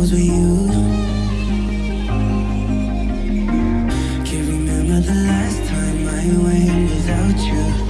circles with you. Can't remember the last time I went without you.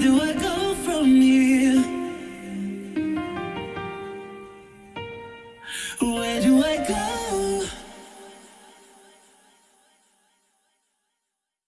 do I go from here? Where do I go?